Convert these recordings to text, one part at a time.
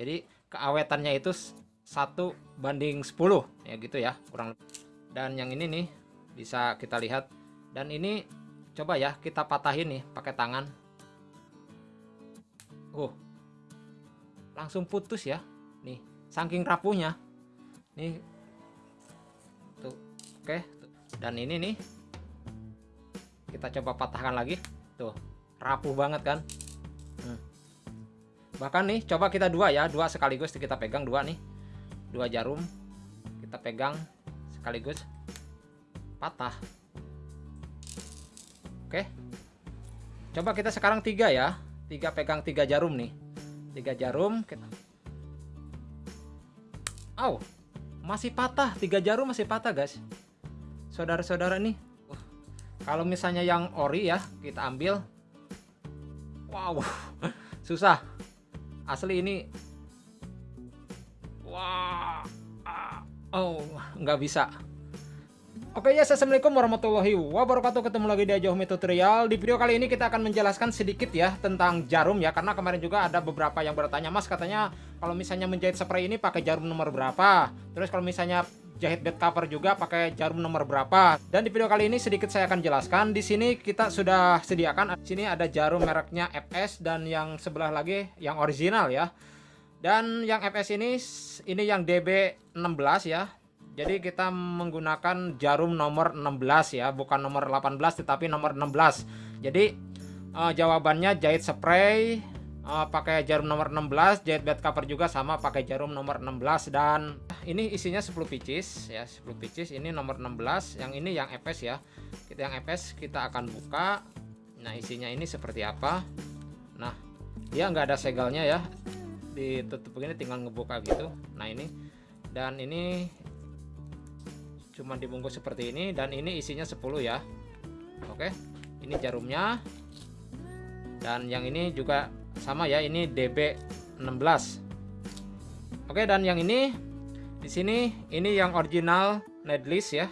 Jadi keawetannya itu satu banding 10 ya gitu ya kurang lebih. Dan yang ini nih bisa kita lihat dan ini coba ya kita patahin nih pakai tangan. Uh. Langsung putus ya. Nih, saking rapuhnya. Nih. Tuh. Oke, dan ini nih kita coba patahkan lagi. Tuh, rapuh banget kan? Hmm. Bahkan nih, coba kita dua ya, dua sekaligus kita pegang dua nih. Dua jarum kita pegang sekaligus. Patah. Oke. Coba kita sekarang tiga ya. Tiga pegang tiga jarum nih. Tiga jarum kita Aw, masih patah. Tiga jarum masih patah guys. Saudara-saudara nih. Kalau misalnya yang ori ya kita ambil. Wow. Susah asli ini Wah. Oh, nggak bisa. Oke ya, assalamualaikum warahmatullahi wabarakatuh. Ketemu lagi di Ajohme Tutorial. Di video kali ini kita akan menjelaskan sedikit ya tentang jarum ya, karena kemarin juga ada beberapa yang bertanya, Mas katanya kalau misalnya menjahit spray ini pakai jarum nomor berapa? Terus kalau misalnya jahit bed cover juga pakai jarum nomor berapa? Dan di video kali ini sedikit saya akan jelaskan. Di sini kita sudah sediakan. Di sini ada jarum mereknya FS dan yang sebelah lagi yang original ya. Dan yang FS ini ini yang DB16 ya. Jadi kita menggunakan jarum nomor 16 ya, bukan nomor 18 tetapi nomor 16. Jadi uh, jawabannya jahit spray uh, pakai jarum nomor 16, jahit bed cover juga sama pakai jarum nomor 16 dan ini isinya 10 pieces ya, 10 pieces ini nomor 16, yang ini yang FS ya. Kita yang FS kita akan buka. Nah, isinya ini seperti apa? Nah, dia nggak ada segelnya ya ditutup begini tinggal ngebuka gitu nah ini dan ini cuma dibungkus seperti ini dan ini isinya 10 ya oke ini jarumnya dan yang ini juga sama ya ini DB 16 oke dan yang ini di sini ini yang original netlist ya.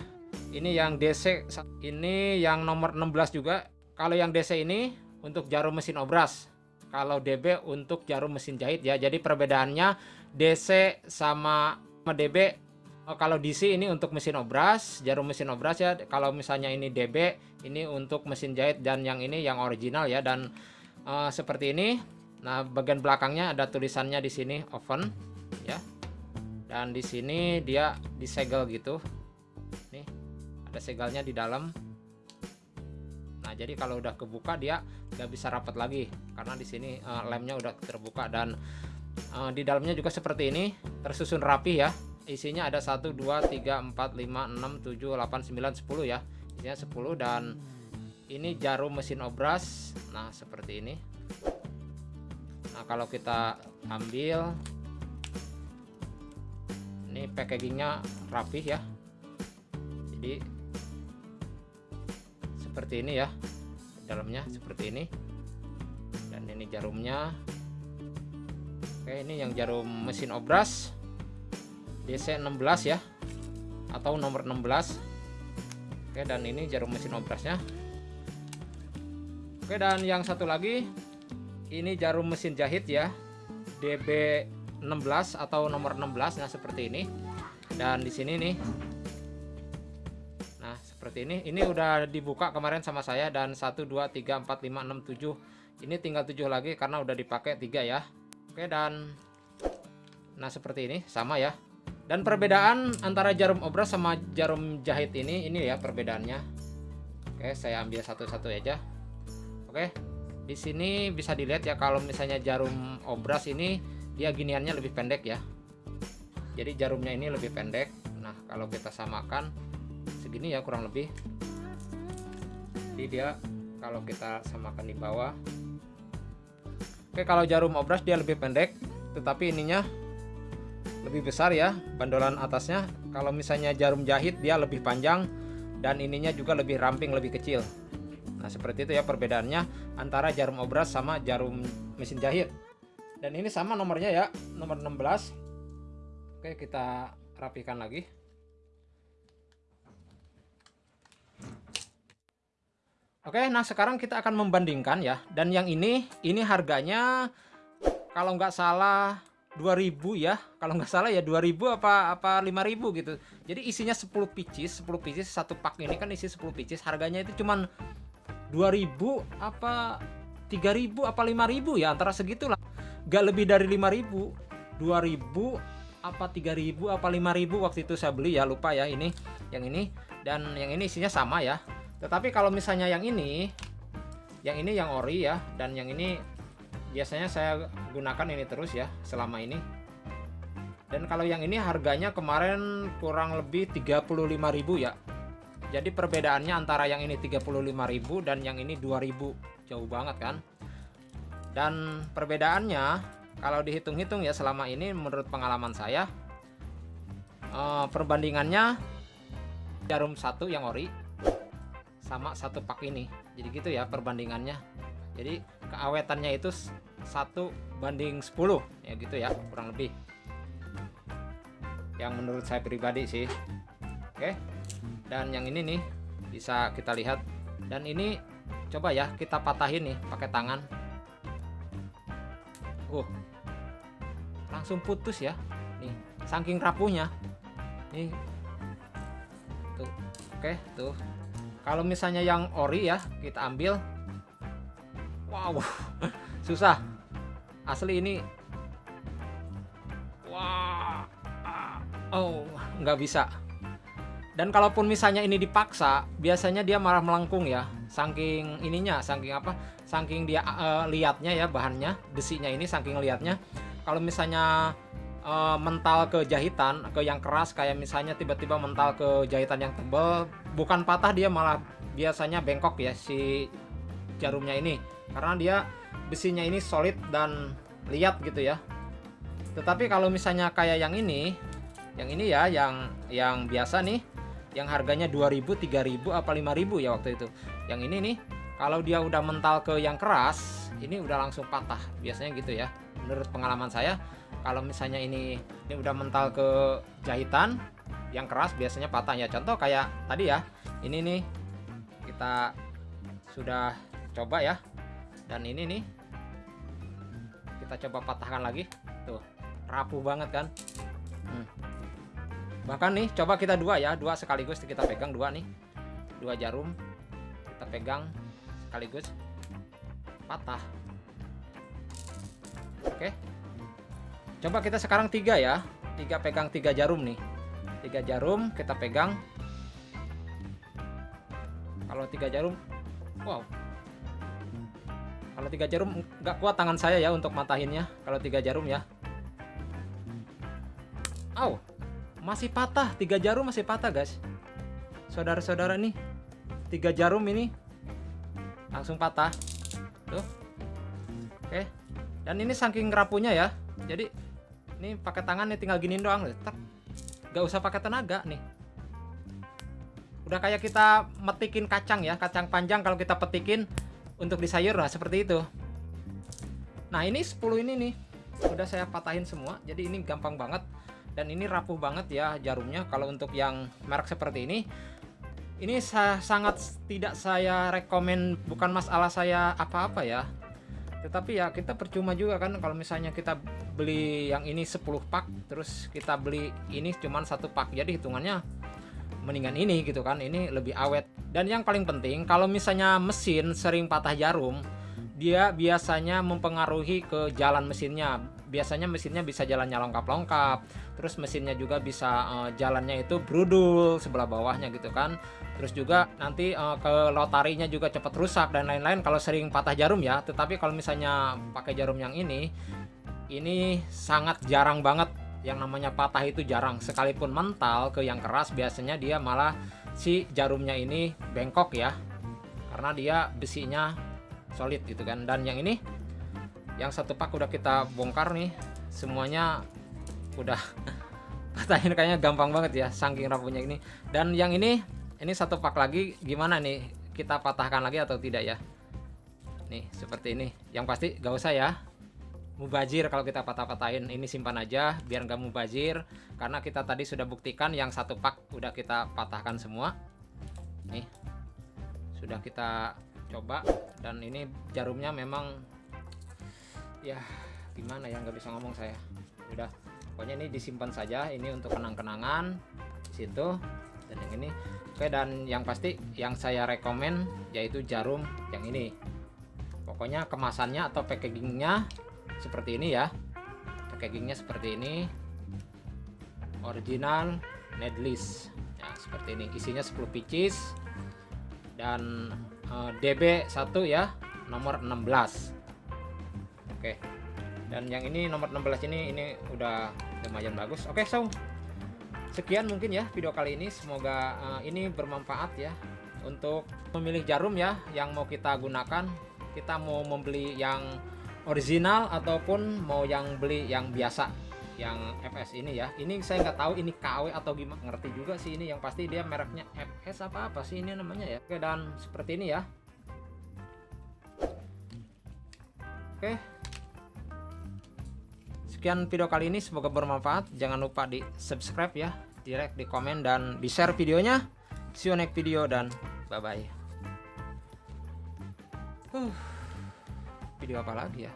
Ini yang DC ini yang nomor 16 juga. Kalau yang DC ini untuk jarum mesin obras. Kalau DB untuk jarum mesin jahit ya. Jadi perbedaannya DC sama DB oh, kalau DC ini untuk mesin obras, jarum mesin obras ya. Kalau misalnya ini DB ini untuk mesin jahit. Dan yang ini yang original ya. Dan uh, seperti ini. Nah, bagian belakangnya ada tulisannya di sini oven ya. Dan di sini dia disegel gitu. Nih, ada segelnya di dalam Nah, jadi kalau udah kebuka dia nggak bisa rapat lagi karena di sini uh, lemnya udah terbuka dan uh, di dalamnya juga seperti ini tersusun rapi ya. Isinya ada 1 2 3 4 5 6 7 8 9 10 ya. Isinya 10 dan ini jarum mesin obras. Nah, seperti ini. Nah, kalau kita ambil ini packagingnya rapih ya. Jadi seperti ini ya dalamnya seperti ini dan ini jarumnya oke ini yang jarum mesin obras DC 16 ya atau nomor 16 oke dan ini jarum mesin obrasnya oke dan yang satu lagi ini jarum mesin jahit ya DB 16 atau nomor 16 nah seperti ini. Dan di sini nih seperti ini. Ini udah dibuka kemarin sama saya dan 1 2 3 4 5 6 7 ini tinggal 7 lagi karena udah dipakai 3 ya. Oke dan nah seperti ini sama ya. Dan perbedaan antara jarum obras sama jarum jahit ini ini ya perbedaannya. Oke saya ambil satu-satu aja Oke di sini bisa dilihat ya kalau misalnya jarum obras ini dia giniannya lebih pendek ya. Jadi jarumnya ini lebih pendek. Nah kalau kita samakan segini ya kurang lebih. Jadi dia kalau kita samakan di bawah. Oke kalau jarum obras dia lebih pendek tetapi ininya lebih besar ya bandolan atasnya. Kalau misalnya jarum jahit dia lebih panjang dan ininya juga lebih ramping lebih kecil nah seperti itu ya perbedaannya antara jarum obras sama jarum mesin jahit. Dan ini sama nomornya ya nomor 16 oke kita rapikan lagi. Oke, nah sekarang kita akan membandingkan ya. Dan yang ini, ini harganya kalau nggak salah 2000 ya. Kalau nggak salah ya 2000 apa apa 5000 gitu. Jadi isinya 10 pieces 10 pieces satu pak ini kan isi 10 pieces. Harganya itu cuman 2000 apa 3000 apa 5000 ya antara segitulah. Gak lebih dari 5000 2000 apa 3000 apa 5000 waktu itu saya beli ya lupa ya ini yang ini. Dan yang ini isinya sama ya. Tetapi kalau misalnya yang ini yang ini yang ori ya dan yang ini biasanya saya gunakan ini terus ya selama ini. Dan kalau yang ini harganya kemarin kurang lebih 35.000 ya jadi perbedaannya antara yang ini 35.000 dan yang ini 2000 jauh banget kan? Dan perbedaannya kalau dihitung-hitung ya selama ini menurut pengalaman saya eh, perbandingannya jarum satu yang ori sama satu pak ini. Jadi gitu ya perbandingannya. Jadi keawetannya itu satu banding 10 ya gitu ya kurang lebih. Yang menurut saya pribadi sih. Oke dan yang ini nih bisa kita lihat. Dan ini coba ya kita patahin nih pakai tangan. Uh langsung putus ya. Nih saking rapuhnya. Nih. Tuh oke tuh. Kalau misalnya yang ori ya kita ambil. Wow susah. Asli ini wah oh nggak bisa dan kalaupun misalnya ini dipaksa biasanya dia malah melengkung ya. Saking ininya saking apa saking dia uh, liatnya ya bahannya besinya ini saking liatnya. Kalau misalnya uh, mental ke jahitan ke yang keras kayak misalnya tiba-tiba mental ke jahitan yang tebal bukan patah dia malah biasanya bengkok ya si jarumnya ini. Karena dia besinya ini solid dan liat gitu ya. Tetapi kalau misalnya kayak yang ini yang ini ya yang yang biasa nih yang harganya 2000 3000 apa 5000 ya waktu itu. Yang ini nih kalau dia udah mental ke yang keras ini udah langsung patah biasanya gitu ya. Menurut pengalaman saya kalau misalnya ini ini udah mental ke jahitan yang keras biasanya patah ya. Contoh kayak tadi ya ini nih kita sudah coba ya. Dan ini nih kita coba patahkan lagi. Tuh rapuh banget kan. Bahkan nih coba kita dua ya dua sekaligus kita pegang dua nih. Dua jarum kita pegang sekaligus. Patah. Oke. Coba kita sekarang tiga ya. Tiga pegang tiga jarum nih. Tiga jarum kita pegang. Kalau tiga jarum wow. Kalau tiga jarum nggak kuat tangan saya ya untuk matahinnya. Kalau tiga jarum ya. Aw masih patah tiga jarum masih patah guys. Saudara-saudara nih tiga jarum ini langsung patah. Tuh. Oke. Dan ini saking rapunya ya. Jadi ini pakai tangan nih tinggal giniin doang. Tetap gak usah pakai tenaga nih. Udah kayak kita metikin kacang ya kacang panjang kalau kita petikin untuk di sayur lah seperti itu. Nah ini 10 ini nih. Udah saya patahin semua. Jadi ini gampang banget dan ini rapuh banget ya jarumnya. Kalau untuk yang merek seperti ini ini sa sangat tidak saya rekomen bukan masalah saya apa-apa ya. Tetapi ya kita percuma juga kan kalau misalnya kita beli yang ini 10 pak terus kita beli ini cuman satu pak. Jadi hitungannya mendingan ini gitu kan ini lebih awet. Dan yang paling penting kalau misalnya mesin sering patah jarum dia biasanya mempengaruhi ke jalan mesinnya biasanya mesinnya bisa jalannya lengkap-lengkap terus mesinnya juga bisa uh, jalannya itu brudul sebelah bawahnya gitu kan. Terus juga nanti uh, ke lotarinya juga cepat rusak dan lain-lain. Kalau sering patah jarum ya tetapi kalau misalnya pakai jarum yang ini ini sangat jarang banget. Yang namanya patah itu jarang. Sekalipun mental ke yang keras biasanya dia malah si jarumnya ini bengkok ya. Karena dia besinya solid gitu kan. Dan yang ini yang satu pak udah kita bongkar nih semuanya udah patahin kayaknya gampang banget ya saking rapuhnya ini. Dan yang ini ini satu pak lagi gimana nih? Kita patahkan lagi atau tidak ya? Nih seperti ini. Yang pasti gak usah ya. Mubazir kalau kita patah-patahin. Ini simpan aja biar nggak mubazir. Karena kita tadi sudah buktikan yang satu pak udah kita patahkan semua. Nih sudah kita coba. Dan ini jarumnya memang ya gimana ya nggak bisa ngomong saya. Udah pokoknya ini disimpan saja ini untuk kenang-kenangan situ dan yang ini. Oke dan yang pasti yang saya rekomen yaitu jarum yang ini. Pokoknya kemasannya atau packagingnya seperti ini ya. Packagingnya seperti ini. Original netlist ya seperti ini. Isinya 10 pieces dan uh, DB1 ya nomor 16 oke. Dan yang ini nomor 16 ini ini udah lumayan bagus. Oke so sekian mungkin ya video kali ini. Semoga uh, ini bermanfaat ya untuk memilih jarum ya yang mau kita gunakan. Kita mau membeli yang original ataupun mau yang beli yang biasa yang FS ini ya. Ini saya nggak tahu ini KW atau gimana ngerti juga sih ini. Yang pasti dia mereknya FS apa apa sih ini namanya ya. Oke dan seperti ini ya. Oke sekian video kali ini semoga bermanfaat. Jangan lupa di subscribe ya direct di komen dan di share videonya. See you next video dan bye bye uh, video apa lagi ya